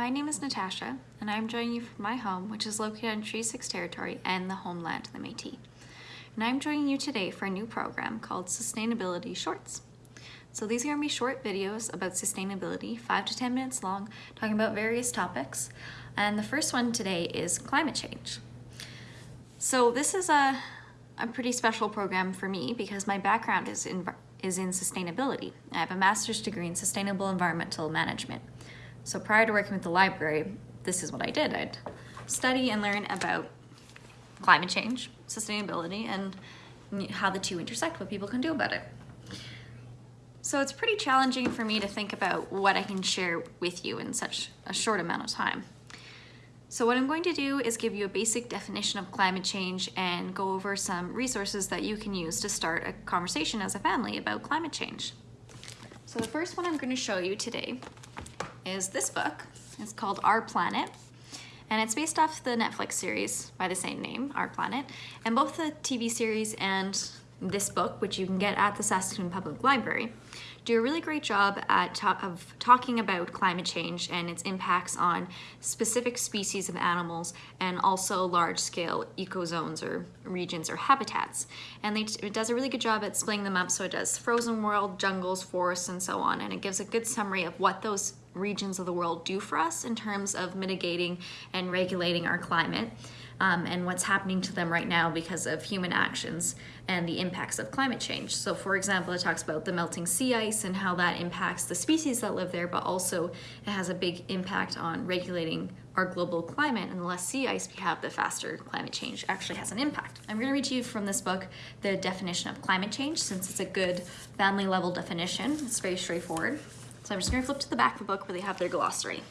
My name is Natasha, and I'm joining you from my home, which is located on Treaty 6 territory and the homeland of the Métis. And I'm joining you today for a new program called Sustainability Shorts. So these are going to be short videos about sustainability, 5 to 10 minutes long, talking about various topics. And the first one today is climate change. So this is a, a pretty special program for me because my background is in, is in sustainability. I have a master's degree in sustainable environmental management. So prior to working with the library, this is what I did. I'd study and learn about climate change, sustainability, and how the two intersect, what people can do about it. So it's pretty challenging for me to think about what I can share with you in such a short amount of time. So what I'm going to do is give you a basic definition of climate change and go over some resources that you can use to start a conversation as a family about climate change. So the first one I'm going to show you today is this book. It's called Our Planet. And it's based off the Netflix series by the same name, Our Planet. And both the TV series and this book, which you can get at the Saskatoon Public Library, do a really great job at ta of talking about climate change and its impacts on specific species of animals and also large-scale ecozones or regions or habitats. And it does a really good job at splitting them up so it does frozen world, jungles, forests, and so on. And it gives a good summary of what those regions of the world do for us in terms of mitigating and regulating our climate um, and what's happening to them right now because of human actions and the impacts of climate change. So for example, it talks about the melting sea ice and how that impacts the species that live there, but also it has a big impact on regulating our global climate and the less sea ice we have, the faster climate change actually has an impact. I'm gonna read to you from this book the definition of climate change since it's a good family level definition. It's very straightforward. So I'm just gonna flip to the back of the book where they have their glossary.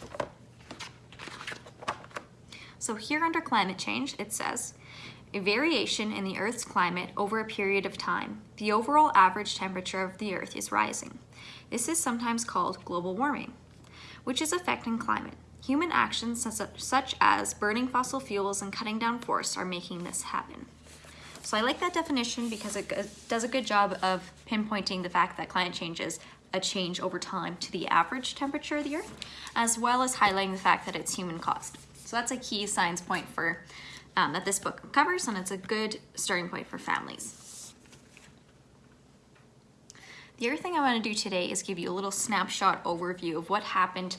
So here under climate change, it says, a variation in the Earth's climate over a period of time. The overall average temperature of the Earth is rising. This is sometimes called global warming, which is affecting climate. Human actions such as burning fossil fuels and cutting down forests are making this happen. So I like that definition because it does a good job of pinpointing the fact that climate change is a change over time to the average temperature of the Earth, as well as highlighting the fact that it's human caused. So that's a key science point for um, that this book covers, and it's a good starting point for families. The other thing I want to do today is give you a little snapshot overview of what happened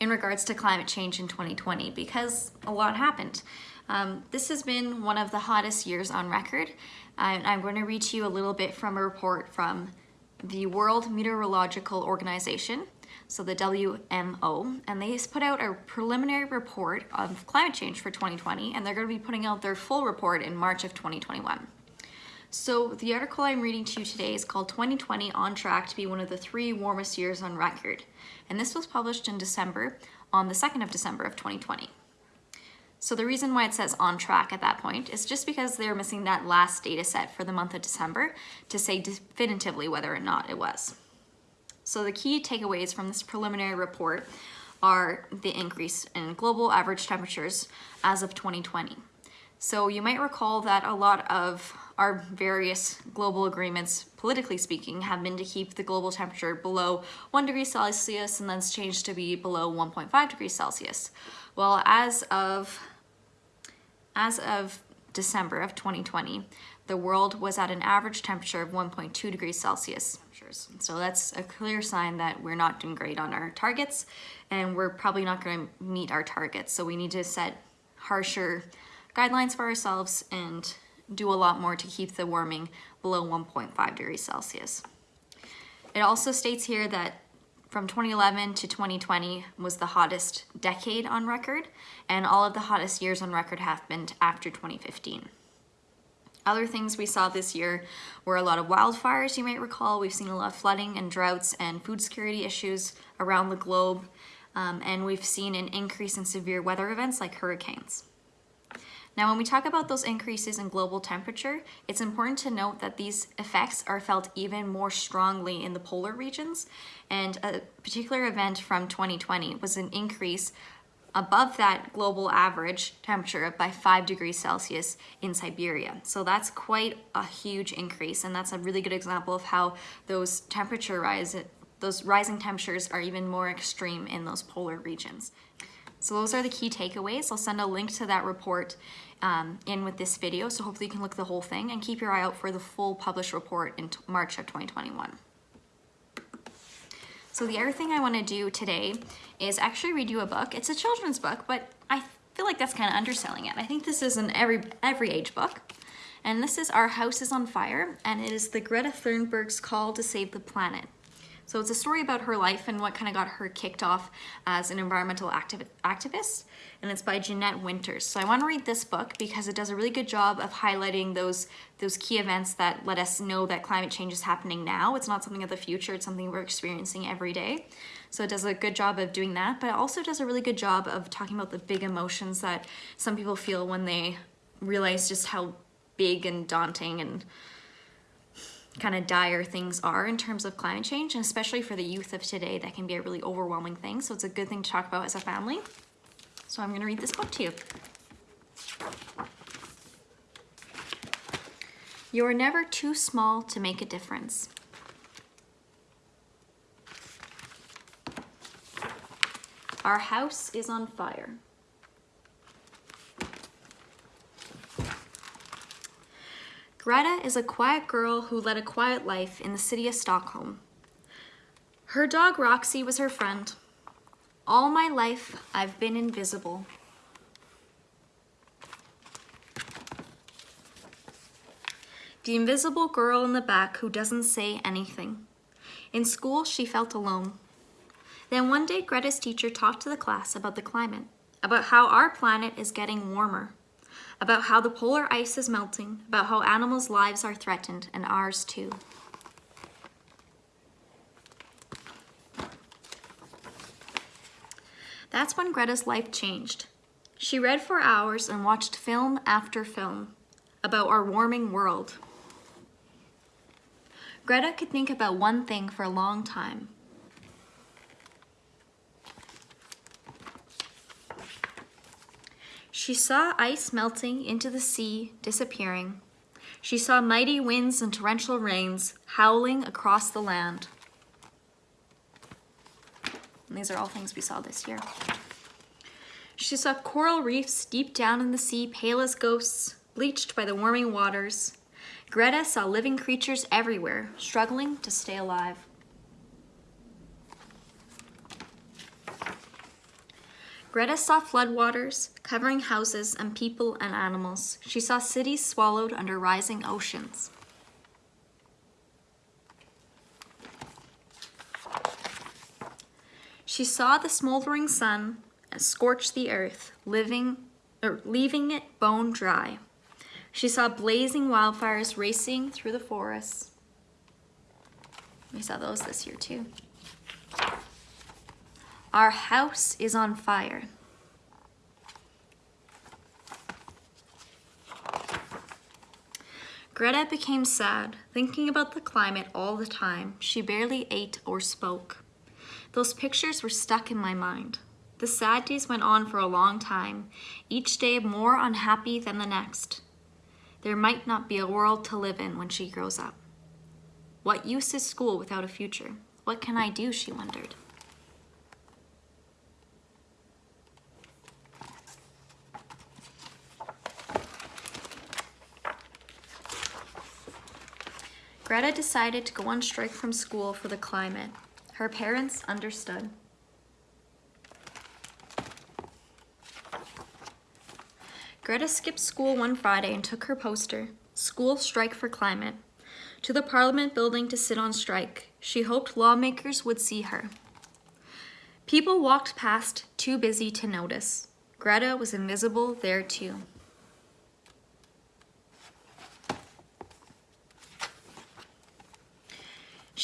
in regards to climate change in 2020 because a lot happened. Um, this has been one of the hottest years on record. And I'm going to read to you a little bit from a report from the World Meteorological Organization so the WMO, and they put out a preliminary report of climate change for 2020, and they're going to be putting out their full report in March of 2021. So the article I'm reading to you today is called 2020 on track to be one of the three warmest years on record. And this was published in December, on the 2nd of December of 2020. So the reason why it says on track at that point is just because they're missing that last data set for the month of December to say definitively whether or not it was. So the key takeaways from this preliminary report are the increase in global average temperatures as of 2020. So you might recall that a lot of our various global agreements, politically speaking, have been to keep the global temperature below 1 degree Celsius and then it's changed to be below 1.5 degrees Celsius. Well, as of, as of December of 2020, the world was at an average temperature of 1.2 degrees Celsius. So that's a clear sign that we're not doing great on our targets and we're probably not going to meet our targets. So we need to set harsher guidelines for ourselves and do a lot more to keep the warming below 1.5 degrees Celsius. It also states here that from 2011 to 2020 was the hottest decade on record, and all of the hottest years on record happened after 2015. Other things we saw this year were a lot of wildfires, you might recall. We've seen a lot of flooding and droughts and food security issues around the globe. Um, and we've seen an increase in severe weather events like hurricanes. Now, when we talk about those increases in global temperature, it's important to note that these effects are felt even more strongly in the polar regions. And a particular event from 2020 was an increase above that global average temperature by 5 degrees Celsius in Siberia. So that's quite a huge increase and that's a really good example of how those temperature rise, those rising temperatures are even more extreme in those polar regions. So those are the key takeaways. I'll send a link to that report um, in with this video, so hopefully you can look the whole thing and keep your eye out for the full published report in March of 2021. So the other thing I want to do today is actually read you a book. It's a children's book, but I feel like that's kind of underselling it. I think this is an every every age book. And this is Our House is on Fire, and it is the Greta Thunberg's call to save the planet. So it's a story about her life and what kind of got her kicked off as an environmental activ activist, and it's by Jeanette Winters. So I want to read this book because it does a really good job of highlighting those, those key events that let us know that climate change is happening now. It's not something of the future, it's something we're experiencing every day. So it does a good job of doing that, but it also does a really good job of talking about the big emotions that some people feel when they realize just how big and daunting and kind of dire things are in terms of climate change, and especially for the youth of today, that can be a really overwhelming thing. So it's a good thing to talk about as a family. So I'm going to read this book to you. You're never too small to make a difference. Our house is on fire. Greta is a quiet girl who led a quiet life in the city of Stockholm. Her dog Roxy was her friend. All my life, I've been invisible. The invisible girl in the back who doesn't say anything. In school, she felt alone. Then one day, Greta's teacher talked to the class about the climate, about how our planet is getting warmer about how the polar ice is melting, about how animals' lives are threatened, and ours too. That's when Greta's life changed. She read for hours and watched film after film about our warming world. Greta could think about one thing for a long time, She saw ice melting into the sea, disappearing. She saw mighty winds and torrential rains howling across the land. And these are all things we saw this year. She saw coral reefs deep down in the sea, pale as ghosts, bleached by the warming waters. Greta saw living creatures everywhere, struggling to stay alive. Greta saw floodwaters covering houses and people and animals. She saw cities swallowed under rising oceans. She saw the smoldering sun scorch the earth, living, or leaving it bone dry. She saw blazing wildfires racing through the forests. We saw those this year too. Our house is on fire. Greta became sad, thinking about the climate all the time. She barely ate or spoke. Those pictures were stuck in my mind. The sad days went on for a long time, each day more unhappy than the next. There might not be a world to live in when she grows up. What use is school without a future? What can I do, she wondered. Greta decided to go on strike from school for the climate. Her parents understood. Greta skipped school one Friday and took her poster, School Strike for Climate, to the Parliament building to sit on strike. She hoped lawmakers would see her. People walked past, too busy to notice. Greta was invisible there too.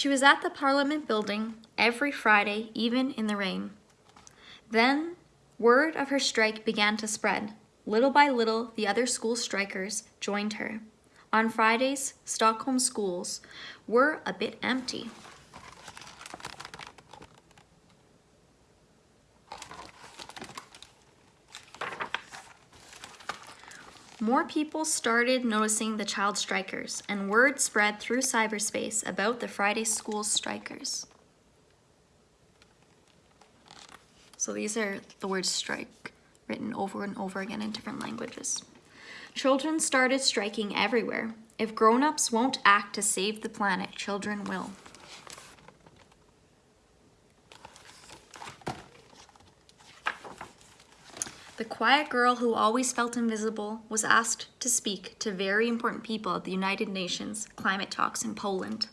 She was at the Parliament building every Friday, even in the rain. Then, word of her strike began to spread. Little by little, the other school strikers joined her. On Fridays, Stockholm schools were a bit empty. More people started noticing the child strikers, and word spread through cyberspace about the Friday school strikers. So these are the words strike written over and over again in different languages. Children started striking everywhere. If grown-ups won't act to save the planet, children will. The quiet girl who always felt invisible was asked to speak to very important people at the United Nations climate talks in Poland.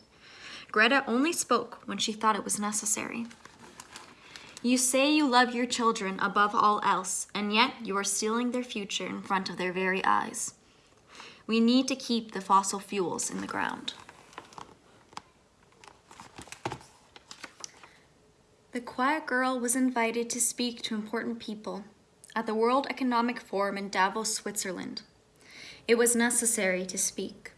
Greta only spoke when she thought it was necessary. You say you love your children above all else, and yet you are stealing their future in front of their very eyes. We need to keep the fossil fuels in the ground. The quiet girl was invited to speak to important people at the World Economic Forum in Davos, Switzerland. It was necessary to speak.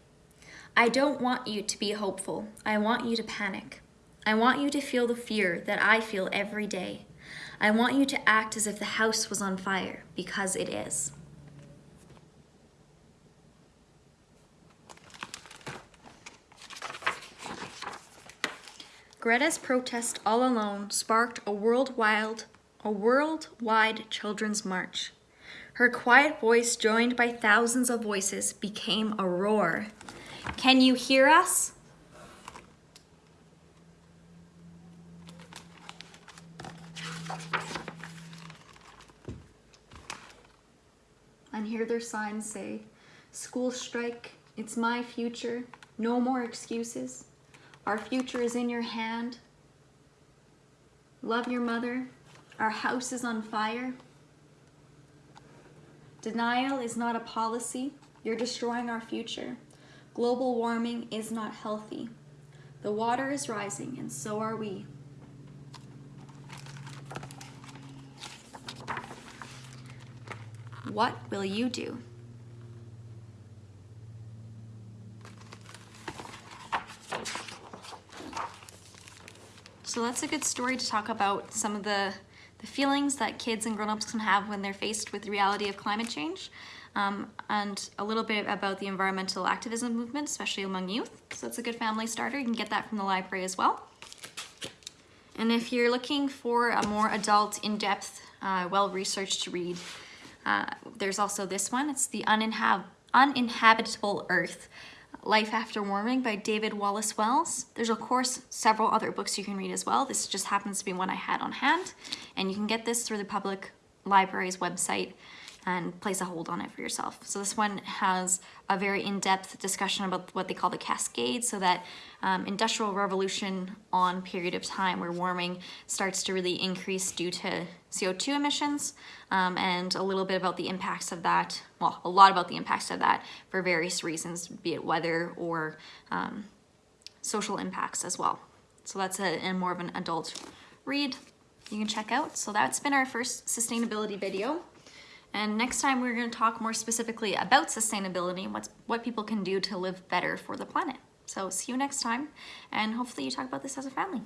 I don't want you to be hopeful. I want you to panic. I want you to feel the fear that I feel every day. I want you to act as if the house was on fire, because it is. Greta's protest all alone sparked a worldwide a worldwide children's march. Her quiet voice, joined by thousands of voices, became a roar. Can you hear us? And here their signs say, school strike, it's my future, no more excuses. Our future is in your hand. Love your mother, our house is on fire. Denial is not a policy. You're destroying our future. Global warming is not healthy. The water is rising, and so are we. What will you do? So that's a good story to talk about some of the the feelings that kids and grown-ups can have when they're faced with the reality of climate change, um, and a little bit about the environmental activism movement, especially among youth. So it's a good family starter. You can get that from the library as well. And if you're looking for a more adult, in-depth, uh, well-researched read, uh, there's also this one. It's The Uninhab Uninhabitable Earth Life After Warming by David Wallace Wells. There's of course several other books you can read as well. This just happens to be one I had on hand and you can get this through the public library's website and place a hold on it for yourself. So this one has a very in-depth discussion about what they call the cascade, so that um, industrial revolution on period of time where warming starts to really increase due to CO2 emissions, um, and a little bit about the impacts of that, well, a lot about the impacts of that for various reasons, be it weather or um, social impacts as well. So that's a, a more of an adult read you can check out. So that's been our first sustainability video. And next time we're going to talk more specifically about sustainability and what's, what people can do to live better for the planet. So see you next time, and hopefully you talk about this as a family.